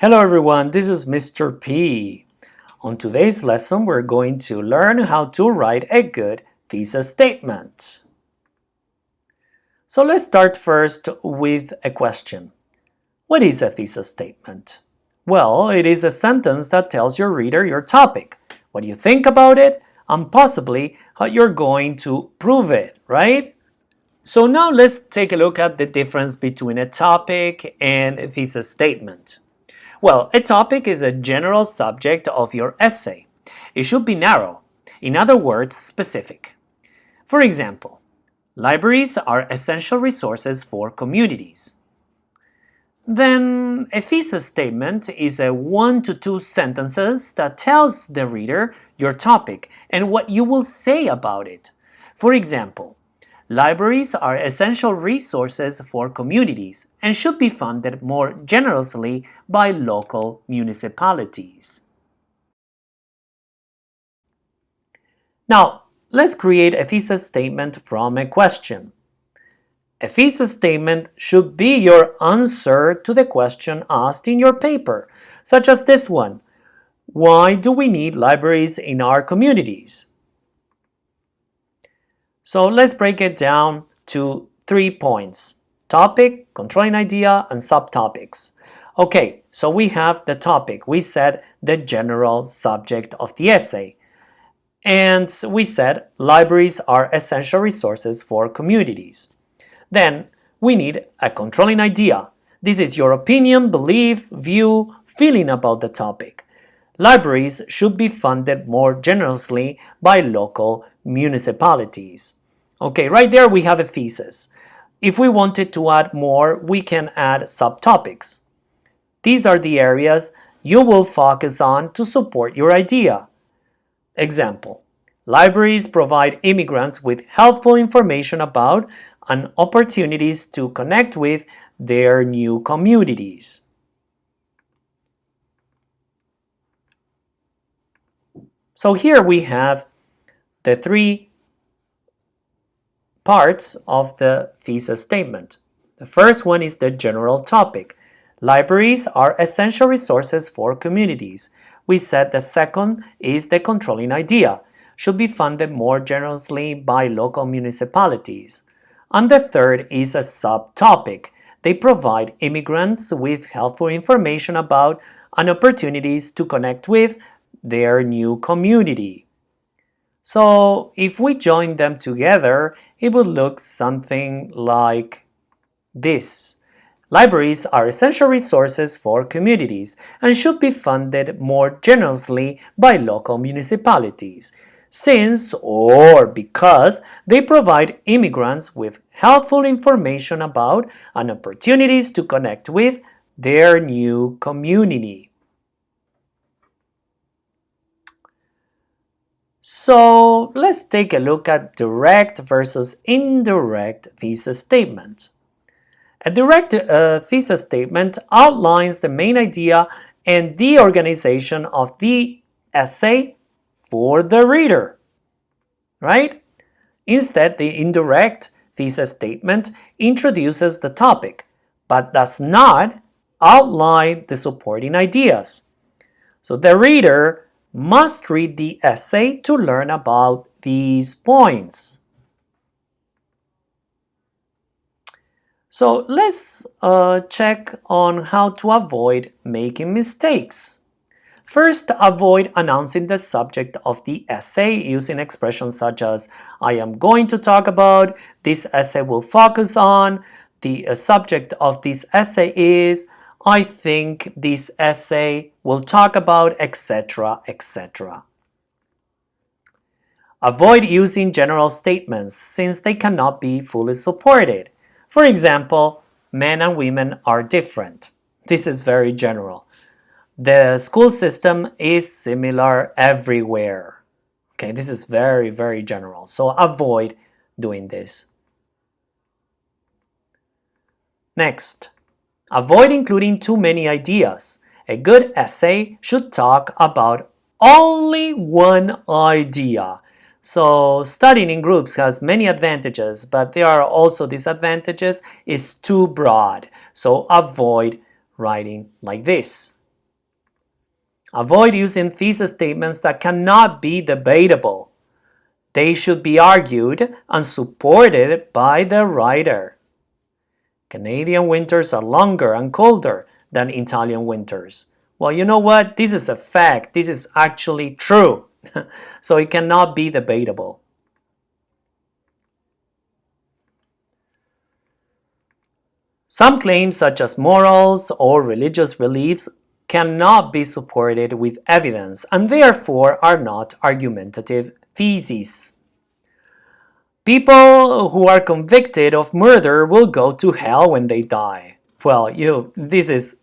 Hello everyone, this is Mr. P. On today's lesson, we're going to learn how to write a good thesis statement. So let's start first with a question. What is a thesis statement? Well, it is a sentence that tells your reader your topic, what you think about it, and possibly how you're going to prove it, right? So now let's take a look at the difference between a topic and a thesis statement. Well, a topic is a general subject of your essay. It should be narrow, in other words, specific. For example, libraries are essential resources for communities. Then a thesis statement is a one to two sentences that tells the reader your topic and what you will say about it. For example, Libraries are essential resources for communities and should be funded more generously by local municipalities. Now, let's create a thesis statement from a question. A thesis statement should be your answer to the question asked in your paper, such as this one. Why do we need libraries in our communities? So let's break it down to three points. Topic, controlling idea, and subtopics. Okay, so we have the topic. We said the general subject of the essay. And we said libraries are essential resources for communities. Then we need a controlling idea. This is your opinion, belief, view, feeling about the topic. Libraries should be funded more generously by local municipalities. Okay, right there we have a thesis. If we wanted to add more, we can add subtopics. These are the areas you will focus on to support your idea. Example, libraries provide immigrants with helpful information about and opportunities to connect with their new communities. So here we have the three parts of the thesis statement. The first one is the general topic. Libraries are essential resources for communities. We said the second is the controlling idea, should be funded more generously by local municipalities. And the third is a subtopic. They provide immigrants with helpful information about and opportunities to connect with their new community. So if we join them together, it would look something like this. Libraries are essential resources for communities and should be funded more generously by local municipalities, since or because they provide immigrants with helpful information about and opportunities to connect with their new community. So let's take a look at direct versus indirect thesis statement. A direct uh, thesis statement outlines the main idea and the organization of the essay for the reader, right? Instead, the indirect thesis statement introduces the topic, but does not outline the supporting ideas. So the reader must read the essay to learn about these points. So let's uh, check on how to avoid making mistakes. First, avoid announcing the subject of the essay using expressions such as I am going to talk about, this essay will focus on, the uh, subject of this essay is, I think this essay will talk about etc etc. Avoid using general statements since they cannot be fully supported. For example, men and women are different. This is very general. The school system is similar everywhere. Okay, this is very, very general. So avoid doing this. Next, Avoid including too many ideas. A good essay should talk about only one idea. So studying in groups has many advantages, but there are also disadvantages. It's too broad. So avoid writing like this. Avoid using thesis statements that cannot be debatable. They should be argued and supported by the writer. Canadian winters are longer and colder than Italian winters. Well, you know what? This is a fact. This is actually true. so it cannot be debatable. Some claims such as morals or religious beliefs cannot be supported with evidence and therefore are not argumentative theses. People who are convicted of murder will go to hell when they die. Well, you this is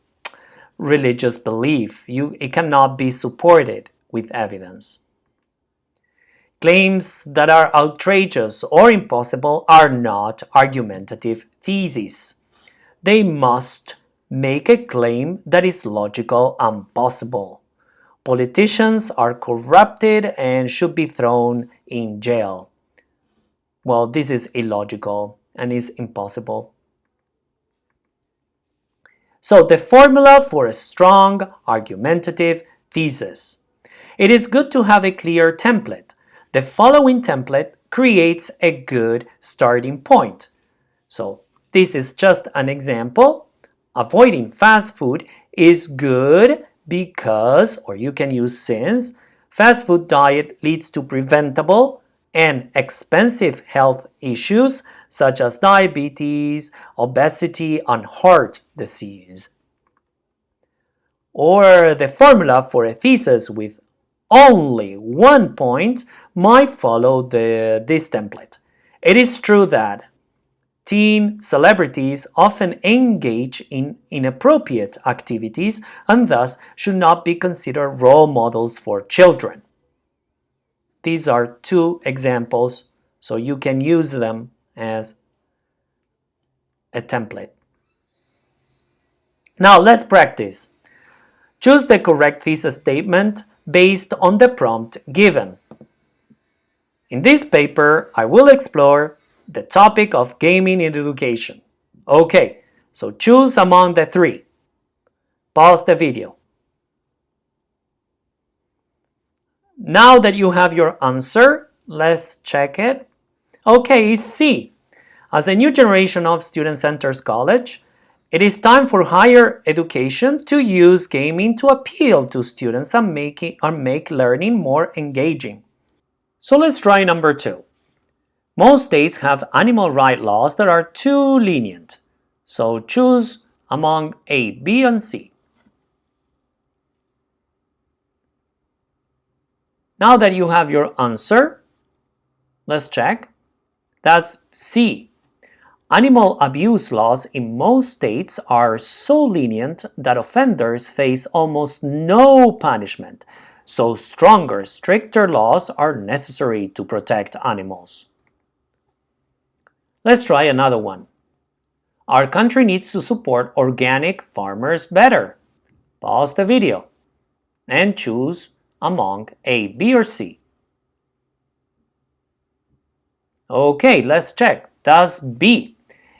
religious belief. You, it cannot be supported with evidence. Claims that are outrageous or impossible are not argumentative theses. They must make a claim that is logical and possible. Politicians are corrupted and should be thrown in jail. Well, this is illogical and is impossible. So the formula for a strong argumentative thesis. It is good to have a clear template. The following template creates a good starting point. So this is just an example. Avoiding fast food is good because, or you can use since, fast food diet leads to preventable and expensive health issues such as diabetes, obesity, and heart disease. Or the formula for a thesis with only one point might follow the, this template. It is true that teen celebrities often engage in inappropriate activities and thus should not be considered role models for children. These are two examples, so you can use them as a template. Now let's practice. Choose the correct thesis statement based on the prompt given. In this paper, I will explore the topic of gaming in education. Okay, so choose among the three. Pause the video. Now that you have your answer, let's check it. Okay, C. As a new generation of students enters college, it is time for higher education to use gaming to appeal to students and make, it, and make learning more engaging. So let's try number two. Most states have animal rights laws that are too lenient. So choose among A, B, and C. Now that you have your answer, let's check. That's C. Animal abuse laws in most states are so lenient that offenders face almost no punishment, so stronger, stricter laws are necessary to protect animals. Let's try another one. Our country needs to support organic farmers better. Pause the video and choose among A, B, or C. Okay, let's check. Thus B.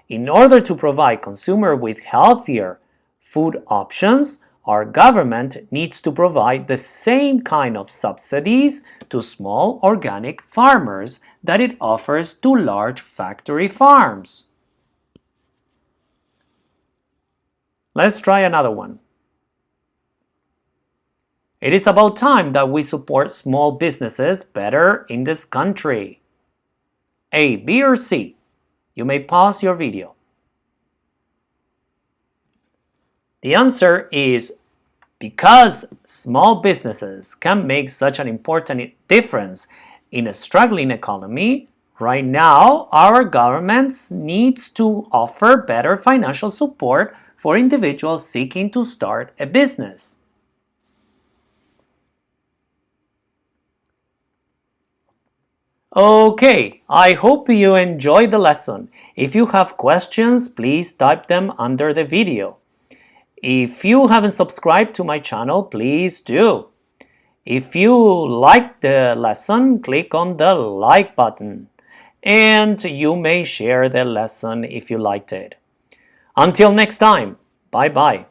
In order to provide consumer with healthier food options, our government needs to provide the same kind of subsidies to small organic farmers that it offers to large factory farms. Let's try another one. It is about time that we support small businesses better in this country. A, B, or C? You may pause your video. The answer is because small businesses can make such an important difference in a struggling economy, right now our governments needs to offer better financial support for individuals seeking to start a business. Okay, I hope you enjoyed the lesson. If you have questions, please type them under the video. If you haven't subscribed to my channel, please do. If you liked the lesson, click on the like button. And you may share the lesson if you liked it. Until next time, bye-bye.